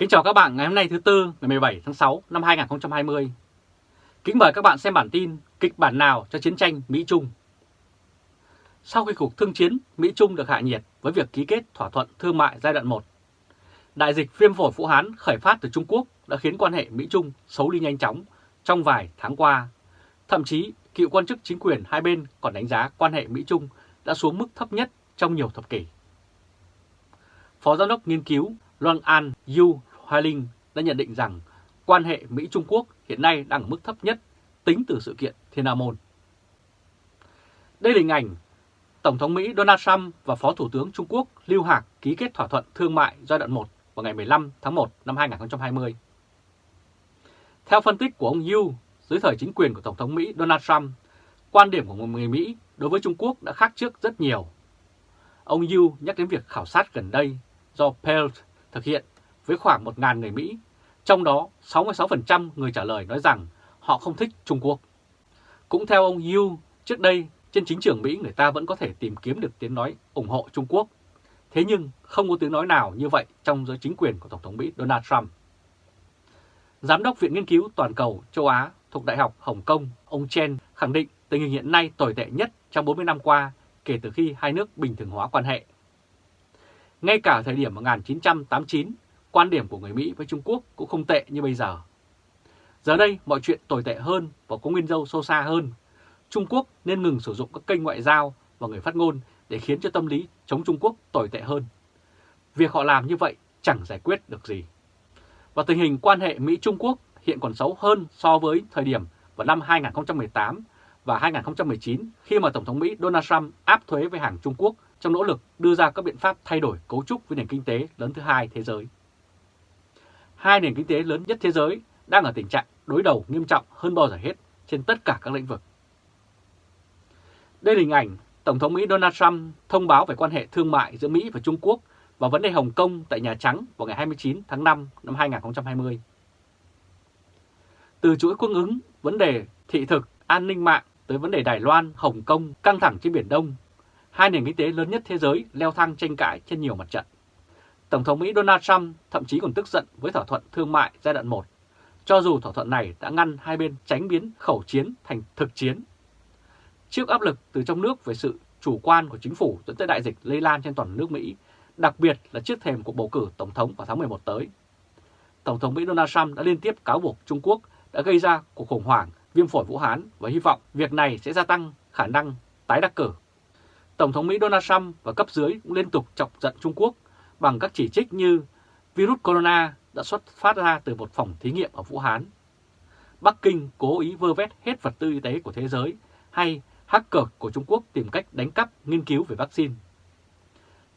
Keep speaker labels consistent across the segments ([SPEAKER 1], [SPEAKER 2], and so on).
[SPEAKER 1] Kính chào các bạn ngày hôm nay thứ Tư ngày 17 tháng 6 năm 2020. Kính mời các bạn xem bản tin kịch bản nào cho chiến tranh Mỹ-Trung. Sau khi cuộc thương chiến Mỹ-Trung được hạ nhiệt với việc ký kết thỏa thuận thương mại giai đoạn 1, đại dịch viêm phổi Vũ Hán khởi phát từ Trung Quốc đã khiến quan hệ Mỹ-Trung xấu đi nhanh chóng trong vài tháng qua. Thậm chí, cựu quan chức chính quyền hai bên còn đánh giá quan hệ Mỹ-Trung đã xuống mức thấp nhất trong nhiều thập kỷ. Phó Giám đốc Nghiên cứu Loan An Yu Hoài Linh đã nhận định rằng quan hệ Mỹ-Trung Quốc hiện nay đang ở mức thấp nhất tính từ sự kiện Thiên Môn. Đây là hình ảnh Tổng thống Mỹ Donald Trump và Phó Thủ tướng Trung Quốc Lưu Hạc ký kết thỏa thuận thương mại giai đoạn 1 vào ngày 15 tháng 1 năm 2020. Theo phân tích của ông Yu, dưới thời chính quyền của Tổng thống Mỹ Donald Trump, quan điểm của người Mỹ đối với Trung Quốc đã khác trước rất nhiều. Ông Yu nhắc đến việc khảo sát gần đây do Pelt thực hiện với khoảng 1.000 người Mỹ, trong đó 66% người trả lời nói rằng họ không thích Trung Quốc. Cũng theo ông Yu, trước đây trên chính trường Mỹ người ta vẫn có thể tìm kiếm được tiếng nói ủng hộ Trung Quốc. Thế nhưng không có tiếng nói nào như vậy trong giới chính quyền của Tổng thống Mỹ Donald Trump. Giám đốc Viện Nghiên cứu Toàn cầu châu Á thuộc Đại học Hồng Kông, ông Chen khẳng định tình hình hiện nay tồi tệ nhất trong 40 năm qua kể từ khi hai nước bình thường hóa quan hệ. Ngay cả thời điểm 1989, quan điểm của người Mỹ với Trung Quốc cũng không tệ như bây giờ. Giờ đây, mọi chuyện tồi tệ hơn và có nguyên dâu sâu xa hơn. Trung Quốc nên ngừng sử dụng các kênh ngoại giao và người phát ngôn để khiến cho tâm lý chống Trung Quốc tồi tệ hơn. Việc họ làm như vậy chẳng giải quyết được gì. Và tình hình quan hệ Mỹ-Trung Quốc hiện còn xấu hơn so với thời điểm vào năm 2018 và 2019 khi mà Tổng thống Mỹ Donald Trump áp thuế với hàng Trung Quốc trong nỗ lực đưa ra các biện pháp thay đổi cấu trúc với nền kinh tế lớn thứ hai thế giới. Hai nền kinh tế lớn nhất thế giới đang ở tình trạng đối đầu nghiêm trọng hơn bao giờ hết trên tất cả các lĩnh vực. Đây là hình ảnh Tổng thống Mỹ Donald Trump thông báo về quan hệ thương mại giữa Mỹ và Trung Quốc và vấn đề Hồng Kông tại Nhà Trắng vào ngày 29 tháng 5 năm 2020. Từ chuỗi cung ứng, vấn đề thị thực, an ninh mạng tới vấn đề Đài Loan, Hồng Kông căng thẳng trên Biển Đông, hai nền kinh tế lớn nhất thế giới leo thang tranh cãi trên nhiều mặt trận. Tổng thống Mỹ Donald Trump thậm chí còn tức giận với thỏa thuận thương mại giai đoạn 1, cho dù thỏa thuận này đã ngăn hai bên tránh biến khẩu chiến thành thực chiến. Trước áp lực từ trong nước về sự chủ quan của chính phủ dẫn tới đại dịch lây lan trên toàn nước Mỹ, đặc biệt là trước thềm cuộc bầu cử Tổng thống vào tháng 11 tới. Tổng thống Mỹ Donald Trump đã liên tiếp cáo buộc Trung Quốc đã gây ra cuộc khủng hoảng viêm phổi Vũ Hán và hy vọng việc này sẽ gia tăng khả năng tái đắc cử. Tổng thống Mỹ Donald Trump và cấp dưới cũng liên tục chọc giận Trung Quốc bằng các chỉ trích như virus corona đã xuất phát ra từ một phòng thí nghiệm ở Vũ Hán. Bắc Kinh cố ý vơ vét hết vật tư y tế của thế giới hay hacker của Trung Quốc tìm cách đánh cắp nghiên cứu về vaccine.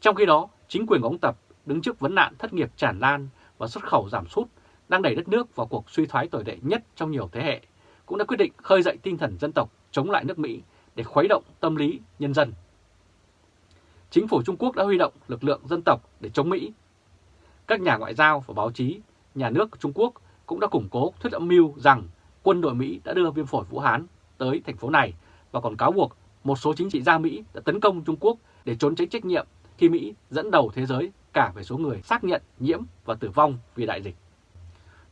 [SPEAKER 1] Trong khi đó, chính quyền của ông Tập đứng trước vấn nạn thất nghiệp tràn lan và xuất khẩu giảm sút đang đẩy đất nước vào cuộc suy thoái tồi tệ nhất trong nhiều thế hệ, cũng đã quyết định khơi dậy tinh thần dân tộc chống lại nước Mỹ để khuấy động tâm lý nhân dân. Chính phủ Trung Quốc đã huy động lực lượng dân tộc để chống Mỹ. Các nhà ngoại giao và báo chí, nhà nước Trung Quốc cũng đã củng cố thuyết âm mưu rằng quân đội Mỹ đã đưa viêm phổi Vũ Hán tới thành phố này và còn cáo buộc một số chính trị gia Mỹ đã tấn công Trung Quốc để trốn tránh trách nhiệm khi Mỹ dẫn đầu thế giới cả về số người xác nhận nhiễm và tử vong vì đại dịch.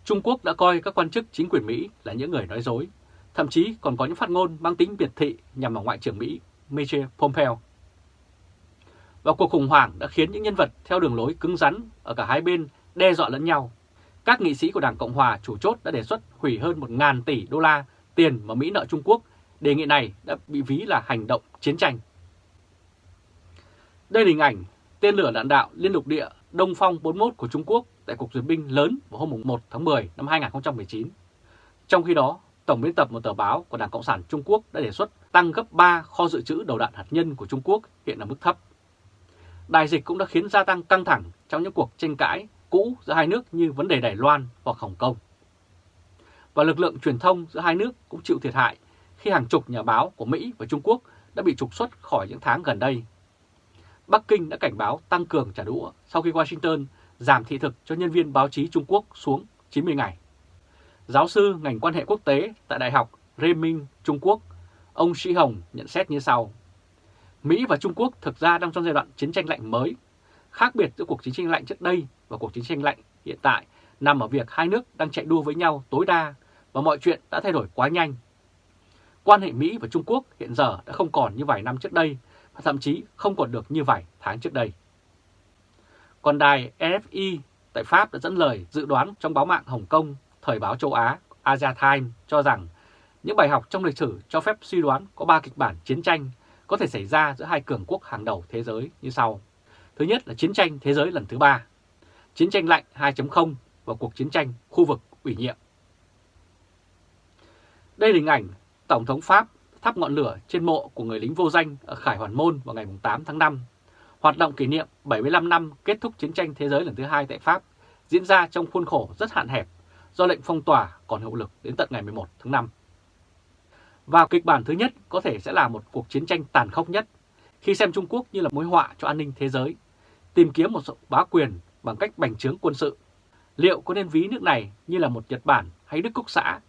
[SPEAKER 1] Trung Quốc đã coi các quan chức chính quyền Mỹ là những người nói dối, thậm chí còn có những phát ngôn mang tính biệt thị nhằm vào Ngoại trưởng Mỹ Mike Pompeo. Và cuộc khủng hoảng đã khiến những nhân vật theo đường lối cứng rắn ở cả hai bên đe dọa lẫn nhau. Các nghị sĩ của Đảng Cộng Hòa chủ chốt đã đề xuất hủy hơn 1.000 tỷ đô la tiền mà Mỹ nợ Trung Quốc. Đề nghị này đã bị ví là hành động chiến tranh. Đây là hình ảnh tên lửa đạn đạo liên lục địa Đông Phong 41 của Trung Quốc tại cuộc duyệt binh lớn vào hôm 1 tháng 10 năm 2019. Trong khi đó, Tổng biên tập một tờ báo của Đảng Cộng sản Trung Quốc đã đề xuất tăng gấp 3 kho dự trữ đầu đạn hạt nhân của Trung Quốc hiện ở mức thấp. Đại dịch cũng đã khiến gia tăng căng thẳng trong những cuộc tranh cãi cũ giữa hai nước như vấn đề Đài Loan hoặc Hồng Kông. Và lực lượng truyền thông giữa hai nước cũng chịu thiệt hại khi hàng chục nhà báo của Mỹ và Trung Quốc đã bị trục xuất khỏi những tháng gần đây. Bắc Kinh đã cảnh báo tăng cường trả đũa sau khi Washington giảm thị thực cho nhân viên báo chí Trung Quốc xuống 90 ngày. Giáo sư ngành quan hệ quốc tế tại Đại học Reming Trung Quốc, ông Sĩ Hồng nhận xét như sau. Mỹ và Trung Quốc thực ra đang trong giai đoạn chiến tranh lạnh mới. Khác biệt giữa cuộc chiến tranh lạnh trước đây và cuộc chiến tranh lạnh hiện tại nằm ở việc hai nước đang chạy đua với nhau tối đa và mọi chuyện đã thay đổi quá nhanh. Quan hệ Mỹ và Trung Quốc hiện giờ đã không còn như vài năm trước đây và thậm chí không còn được như vài tháng trước đây. Còn đài RFI tại Pháp đã dẫn lời dự đoán trong báo mạng Hồng Kông, Thời báo châu Á Asia Times cho rằng những bài học trong lịch sử cho phép suy đoán có 3 kịch bản chiến tranh có thể xảy ra giữa hai cường quốc hàng đầu thế giới như sau. Thứ nhất là chiến tranh thế giới lần thứ ba, chiến tranh lạnh 2.0 và cuộc chiến tranh khu vực ủy nhiệm. Đây là hình ảnh Tổng thống Pháp thắp ngọn lửa trên mộ của người lính vô danh ở Khải Hoàn Môn vào ngày 8 tháng 5. Hoạt động kỷ niệm 75 năm kết thúc chiến tranh thế giới lần thứ hai tại Pháp diễn ra trong khuôn khổ rất hạn hẹp do lệnh phong tỏa còn hiệu lực đến tận ngày 11 tháng 5. Và kịch bản thứ nhất có thể sẽ là một cuộc chiến tranh tàn khốc nhất khi xem Trung Quốc như là mối họa cho an ninh thế giới, tìm kiếm một sự bá quyền bằng cách bành trướng quân sự. Liệu có nên ví nước này như là một Nhật Bản hay Đức Quốc xã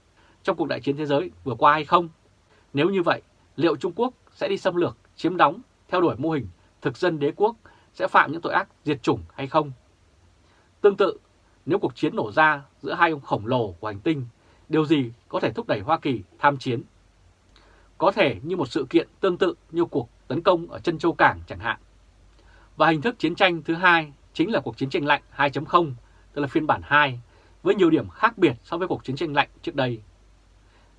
[SPEAKER 1] trong cuộc đại chiến thế giới vừa qua hay không? Nếu như vậy, liệu Trung Quốc sẽ đi xâm lược, chiếm đóng, theo đuổi mô hình thực dân đế quốc sẽ phạm những tội ác diệt chủng hay không? Tương tự, nếu cuộc chiến nổ ra giữa hai ông khổng lồ của hành tinh, điều gì có thể thúc đẩy Hoa Kỳ tham chiến? Có thể như một sự kiện tương tự như cuộc tấn công ở chân châu Cảng chẳng hạn. Và hình thức chiến tranh thứ hai chính là cuộc chiến tranh lạnh 2.0, tức là phiên bản 2, với nhiều điểm khác biệt so với cuộc chiến tranh lạnh trước đây.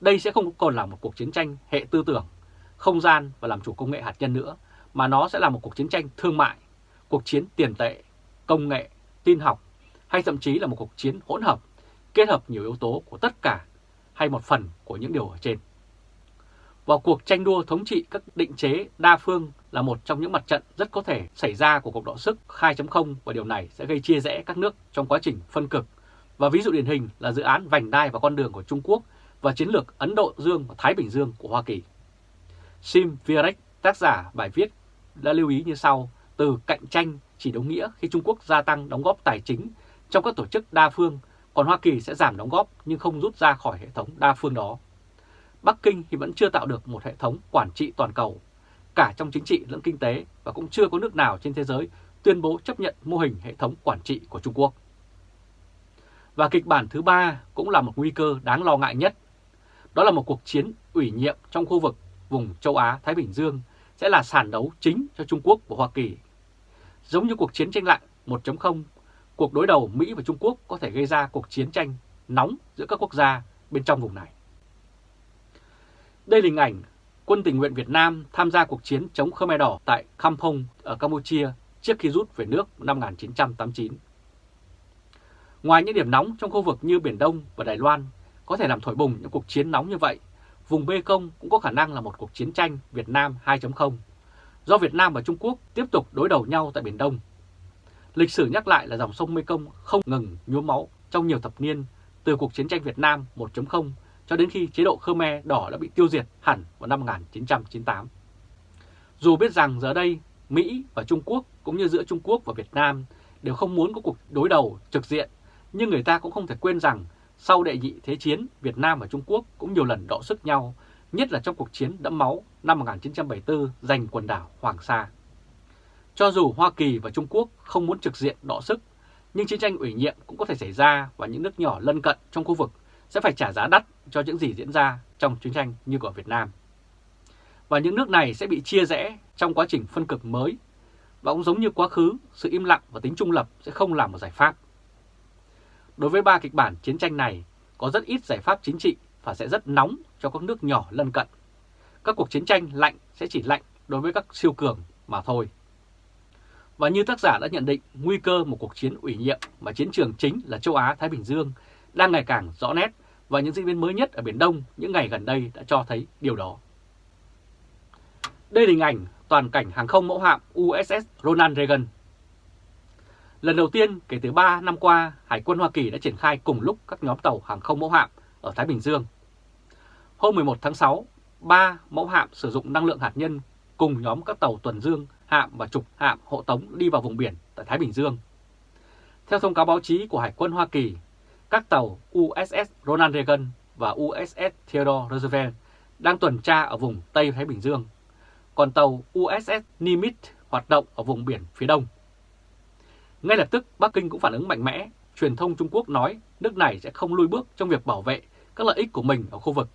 [SPEAKER 1] Đây sẽ không còn là một cuộc chiến tranh hệ tư tưởng, không gian và làm chủ công nghệ hạt nhân nữa, mà nó sẽ là một cuộc chiến tranh thương mại, cuộc chiến tiền tệ, công nghệ, tin học hay thậm chí là một cuộc chiến hỗn hợp, kết hợp nhiều yếu tố của tất cả hay một phần của những điều ở trên. Vào cuộc tranh đua thống trị các định chế đa phương là một trong những mặt trận rất có thể xảy ra của cuộc đọ sức 2.0 và điều này sẽ gây chia rẽ các nước trong quá trình phân cực. Và ví dụ điển hình là dự án vành đai và con đường của Trung Quốc và chiến lược Ấn Độ Dương và Thái Bình Dương của Hoa Kỳ. Sim Vierek, tác giả bài viết, đã lưu ý như sau, từ cạnh tranh chỉ đồng nghĩa khi Trung Quốc gia tăng đóng góp tài chính trong các tổ chức đa phương, còn Hoa Kỳ sẽ giảm đóng góp nhưng không rút ra khỏi hệ thống đa phương đó. Bắc Kinh thì vẫn chưa tạo được một hệ thống quản trị toàn cầu, cả trong chính trị lẫn kinh tế và cũng chưa có nước nào trên thế giới tuyên bố chấp nhận mô hình hệ thống quản trị của Trung Quốc. Và kịch bản thứ ba cũng là một nguy cơ đáng lo ngại nhất. Đó là một cuộc chiến ủy nhiệm trong khu vực vùng châu Á-Thái Bình Dương sẽ là sàn đấu chính cho Trung Quốc và Hoa Kỳ. Giống như cuộc chiến tranh lạnh 1.0, cuộc đối đầu Mỹ và Trung Quốc có thể gây ra cuộc chiến tranh nóng giữa các quốc gia bên trong vùng này. Đây là hình ảnh quân tình nguyện Việt Nam tham gia cuộc chiến chống Khmer Đỏ tại Kampong ở Campuchia trước khi rút về nước năm 1989. Ngoài những điểm nóng trong khu vực như Biển Đông và Đài Loan có thể làm thổi bùng những cuộc chiến nóng như vậy, vùng Bê Công cũng có khả năng là một cuộc chiến tranh Việt Nam 2.0, do Việt Nam và Trung Quốc tiếp tục đối đầu nhau tại Biển Đông. Lịch sử nhắc lại là dòng sông Mê Công không ngừng nhuốm máu trong nhiều thập niên từ cuộc chiến tranh Việt Nam 1.0 cho đến khi chế độ Khmer đỏ đã bị tiêu diệt hẳn vào năm 1998. Dù biết rằng giờ đây Mỹ và Trung Quốc cũng như giữa Trung Quốc và Việt Nam đều không muốn có cuộc đối đầu trực diện, nhưng người ta cũng không thể quên rằng sau đệ nhị thế chiến, Việt Nam và Trung Quốc cũng nhiều lần đọ sức nhau, nhất là trong cuộc chiến đẫm máu năm 1974 giành quần đảo Hoàng Sa. Cho dù Hoa Kỳ và Trung Quốc không muốn trực diện đọ sức, nhưng chiến tranh ủy nhiệm cũng có thể xảy ra và những nước nhỏ lân cận trong khu vực sẽ phải trả giá đắt cho những gì diễn ra trong chiến tranh như của Việt Nam. Và những nước này sẽ bị chia rẽ trong quá trình phân cực mới và cũng giống như quá khứ, sự im lặng và tính trung lập sẽ không là một giải pháp. Đối với ba kịch bản chiến tranh này, có rất ít giải pháp chính trị và sẽ rất nóng cho các nước nhỏ lân cận. Các cuộc chiến tranh lạnh sẽ chỉ lạnh đối với các siêu cường mà thôi. Và như tác giả đã nhận định, nguy cơ một cuộc chiến ủy nhiệm mà chiến trường chính là châu Á-Thái Bình Dương đang ngày càng rõ nét và những diễn biến mới nhất ở Biển Đông những ngày gần đây đã cho thấy điều đó. Đây là hình ảnh toàn cảnh hàng không mẫu hạm USS Ronald Reagan. Lần đầu tiên kể từ 3 năm qua, Hải quân Hoa Kỳ đã triển khai cùng lúc các nhóm tàu hàng không mẫu hạm ở Thái Bình Dương. Hôm 11 tháng 6, ba mẫu hạm sử dụng năng lượng hạt nhân cùng nhóm các tàu tuần dương, hạm và trục hạm hộ tống đi vào vùng biển tại Thái Bình Dương. Theo thông cáo báo chí của Hải quân Hoa Kỳ, các tàu USS Ronald Reagan và USS Theodore Roosevelt đang tuần tra ở vùng Tây Thái Bình Dương, còn tàu USS Nimitz hoạt động ở vùng biển phía đông. Ngay lập tức, Bắc Kinh cũng phản ứng mạnh mẽ truyền thông Trung Quốc nói nước này sẽ không lùi bước trong việc bảo vệ các lợi ích của mình ở khu vực.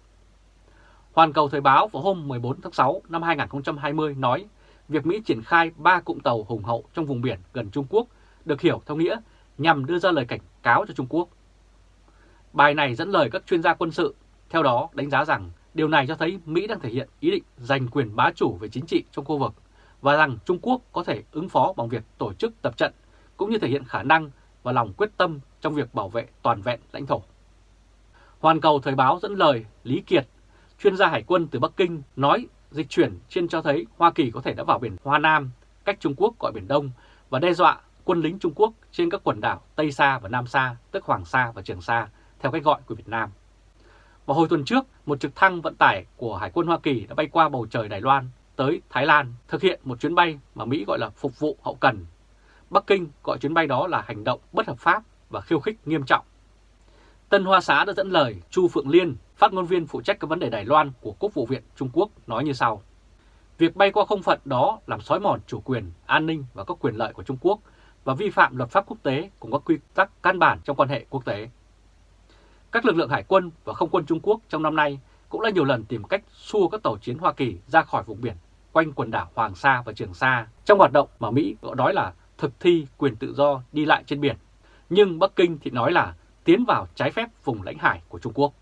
[SPEAKER 1] Hoàn Cầu Thời báo vào hôm 14 tháng 6 năm 2020 nói việc Mỹ triển khai 3 cụm tàu hùng hậu trong vùng biển gần Trung Quốc được hiểu theo nghĩa nhằm đưa ra lời cảnh cáo cho Trung Quốc. Bài này dẫn lời các chuyên gia quân sự, theo đó đánh giá rằng điều này cho thấy Mỹ đang thể hiện ý định giành quyền bá chủ về chính trị trong khu vực và rằng Trung Quốc có thể ứng phó bằng việc tổ chức tập trận cũng như thể hiện khả năng và lòng quyết tâm trong việc bảo vệ toàn vẹn lãnh thổ. Hoàn Cầu Thời báo dẫn lời Lý Kiệt, chuyên gia hải quân từ Bắc Kinh nói dịch chuyển trên cho thấy Hoa Kỳ có thể đã vào biển Hoa Nam, cách Trung Quốc gọi Biển Đông và đe dọa quân lính Trung Quốc trên các quần đảo Tây Sa và Nam Sa, tức Hoàng Sa và Trường Sa, theo cách gọi của Việt Nam. Vào hồi tuần trước, một trực thăng vận tải của Hải quân Hoa Kỳ đã bay qua bầu trời Đài Loan tới Thái Lan thực hiện một chuyến bay mà Mỹ gọi là phục vụ hậu cần. Bắc Kinh gọi chuyến bay đó là hành động bất hợp pháp và khiêu khích nghiêm trọng. Tân Hoa Xá đã dẫn lời Chu Phượng Liên, phát ngôn viên phụ trách các vấn đề Đài Loan của Quốc vụ viện Trung Quốc nói như sau. Việc bay qua không phận đó làm xói mòn chủ quyền, an ninh và các quyền lợi của Trung Quốc và vi phạm luật pháp quốc tế cùng các quy tắc căn bản trong quan hệ quốc tế. Các lực lượng hải quân và không quân Trung Quốc trong năm nay cũng đã nhiều lần tìm cách xua các tàu chiến Hoa Kỳ ra khỏi vùng biển quanh quần đảo Hoàng Sa và Trường Sa trong hoạt động mà Mỹ gọi nói là thực thi quyền tự do đi lại trên biển. Nhưng Bắc Kinh thì nói là tiến vào trái phép vùng lãnh hải của Trung Quốc.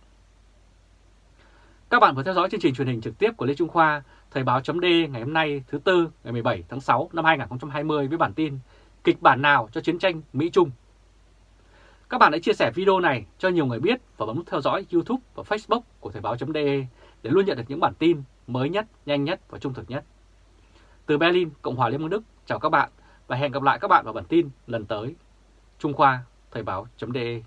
[SPEAKER 1] Các bạn vừa theo dõi chương trình truyền hình trực tiếp của Lê Trung Khoa, Thời báo chấm ngày hôm nay thứ Tư ngày 17 tháng 6 năm 2020 với bản tin Kịch bản nào cho chiến tranh Mỹ-Trung các bạn hãy chia sẻ video này cho nhiều người biết và bấm nút theo dõi YouTube và Facebook của Thời báo.de để luôn nhận được những bản tin mới nhất, nhanh nhất và trung thực nhất. Từ Berlin, Cộng hòa Liên bang Đức, chào các bạn và hẹn gặp lại các bạn vào bản tin lần tới. Trung Khoa, Thời báo.de